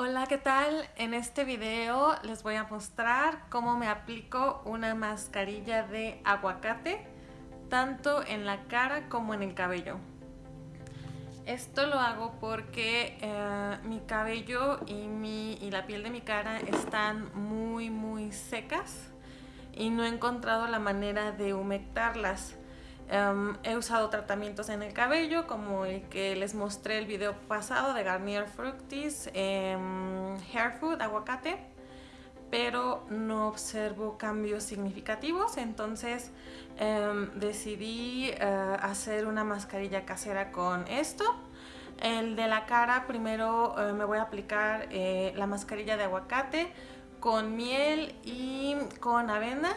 Hola, ¿qué tal? En este video les voy a mostrar cómo me aplico una mascarilla de aguacate tanto en la cara como en el cabello. Esto lo hago porque eh, mi cabello y, mi, y la piel de mi cara están muy muy secas y no he encontrado la manera de humectarlas. Um, he usado tratamientos en el cabello como el que les mostré el video pasado de Garnier Fructis um, Hair Food Aguacate pero no observo cambios significativos. Entonces um, decidí uh, hacer una mascarilla casera con esto. El de la cara primero uh, me voy a aplicar uh, la mascarilla de aguacate con miel y con avena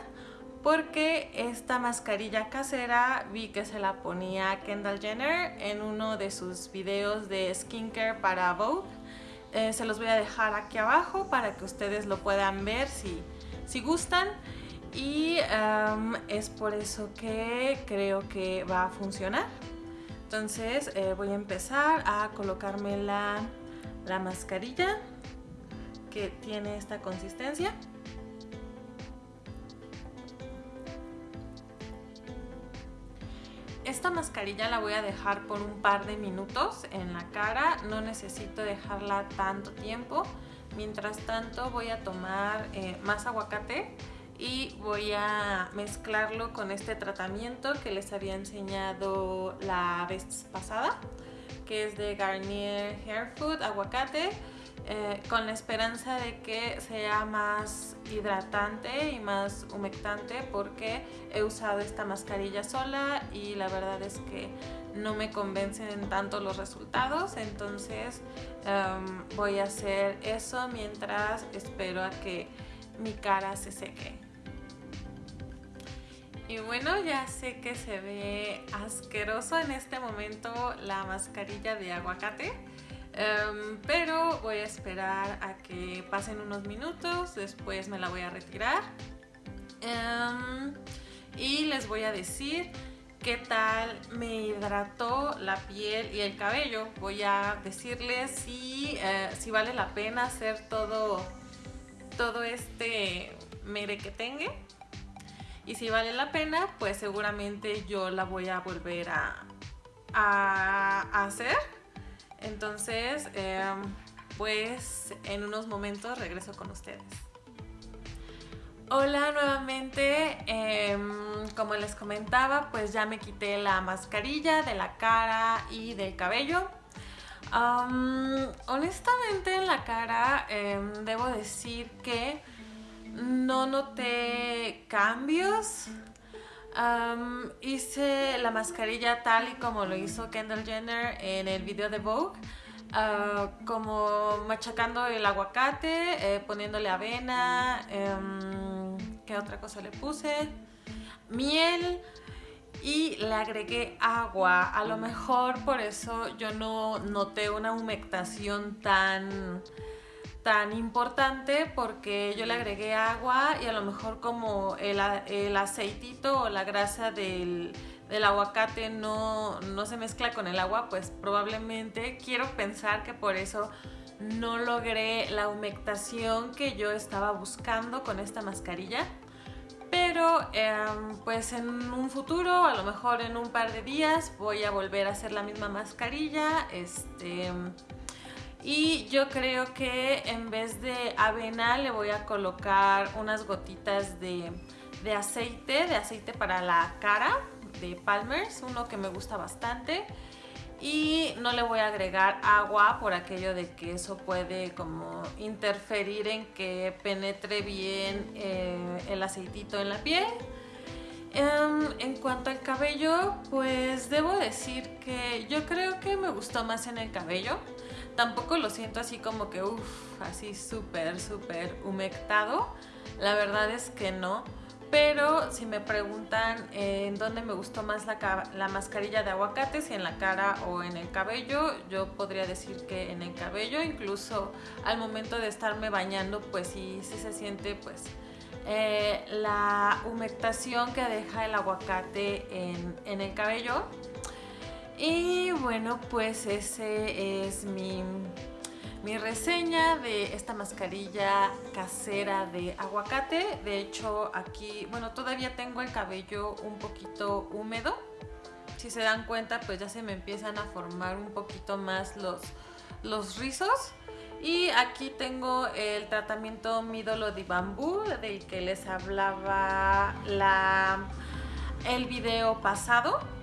porque esta mascarilla casera vi que se la ponía Kendall Jenner en uno de sus videos de skincare para Vogue. Eh, se los voy a dejar aquí abajo para que ustedes lo puedan ver si, si gustan. Y um, es por eso que creo que va a funcionar. Entonces eh, voy a empezar a colocarme la, la mascarilla que tiene esta consistencia. Esta mascarilla la voy a dejar por un par de minutos en la cara, no necesito dejarla tanto tiempo. Mientras tanto voy a tomar eh, más aguacate y voy a mezclarlo con este tratamiento que les había enseñado la vez pasada, que es de Garnier Hair Food Aguacate eh, con la esperanza de que sea más hidratante y más humectante porque he usado esta mascarilla sola y la verdad es que no me convencen tanto los resultados. Entonces um, voy a hacer eso mientras espero a que mi cara se seque. Y bueno, ya sé que se ve asqueroso en este momento la mascarilla de aguacate Em, pero voy a esperar a que pasen unos minutos, después me la voy a retirar. Em, y les voy a decir qué tal me hidrató la piel y el cabello. Voy a decirles si, eh, si vale la pena hacer todo, todo este merequetengue y si vale la pena pues seguramente yo la voy a volver a, a hacer entonces, em, pues en unos momentos regreso con ustedes. Hola nuevamente, em, como les comentaba, pues ya me quité la mascarilla de la cara y del cabello. honestamente en la cara em, debo decir que no noté cambios hice la mascarilla tal y como lo hizo Kendall Jenner en el video de Vogue. Ah, como machacando el aguacate, eh, poniéndole avena, em, ¿qué otra cosa le puse? Miel y le agregué agua. A lo mejor por eso yo no noté una humectación tan tan importante porque yo le agregué agua y a lo mejor como el, aceitito o la grasa del, aguacate no, se mezcla con el agua, pues probablemente quiero pensar que por eso no logré la humectación que yo estaba buscando con esta mascarilla. Pero em, pues en un futuro, a lo mejor en un par de días, voy a volver a hacer la misma mascarilla. Este y yo creo que en vez de avena le voy a colocar unas gotitas de, aceite, de aceite para la cara de Palmer's, uno que me gusta bastante. Y no le voy a agregar agua por aquello de que eso puede como interferir en que penetre bien eh, el aceitito en la piel. Em, en cuanto al cabello, pues debo decir que yo creo que me gustó más en el cabello. Tampoco lo siento así como que, uff, así súper, súper humectado. La verdad es que no. Pero si me preguntan en dónde me gustó más la, la, mascarilla de aguacate, si en la cara o en el cabello, yo podría decir que en el cabello, incluso al momento de estarme bañando, pues sí, sí se siente pues eh, la humectación que deja el aguacate en, en el cabello. Y bueno, pues ese es mi, mi reseña de esta mascarilla casera de aguacate. De hecho aquí, bueno, todavía tengo el cabello un poquito húmedo. Si se dan cuenta, pues ya se me empiezan a formar un poquito más los, los rizos. Y aquí tengo el tratamiento Midolo de Bambú, del que les hablaba la, el video pasado.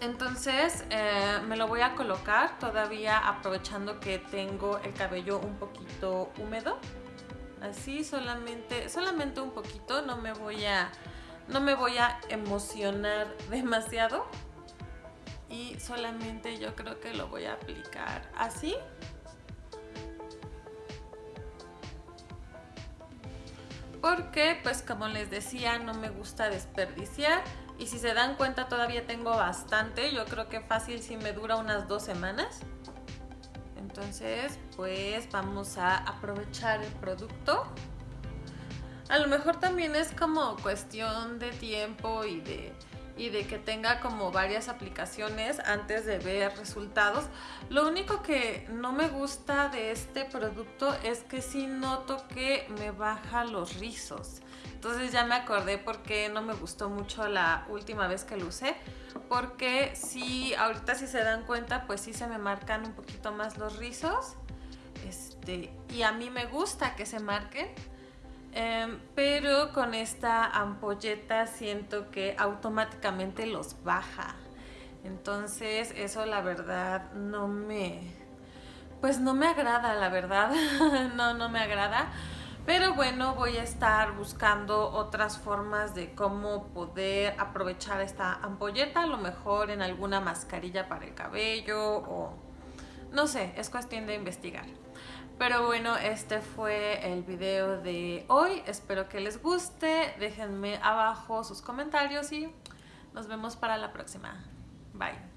Entonces eh, me lo voy a colocar todavía aprovechando que tengo el cabello un poquito húmedo. Así solamente, solamente un poquito, no me voy a, no me voy a emocionar demasiado. Y solamente yo creo que lo voy a aplicar así. Porque pues como les decía no me gusta desperdiciar y si se dan cuenta todavía tengo bastante, yo creo que fácil si me dura unas dos semanas. Entonces pues vamos a aprovechar el producto. A lo mejor también es como cuestión de tiempo y de y de que tenga como varias aplicaciones antes de ver resultados. Lo único que no me gusta de este producto es que sí noto que me baja los rizos. Entonces ya me acordé porque no me gustó mucho la última vez que lo usé. Porque sí, ahorita si se dan cuenta, pues sí se me marcan un poquito más los rizos. Este, y a mí me gusta que se marquen Em, pero con esta ampolleta siento que automáticamente los baja. Entonces eso la verdad no me... Pues no me agrada, la verdad. no, no me agrada. Pero bueno, voy a estar buscando otras formas de cómo poder aprovechar esta ampolleta. A lo mejor en alguna mascarilla para el cabello o... No sé, es cuestión de investigar. Pero bueno, este fue el video de hoy. Espero que les guste. Déjenme abajo sus comentarios y nos vemos para la próxima. Bye.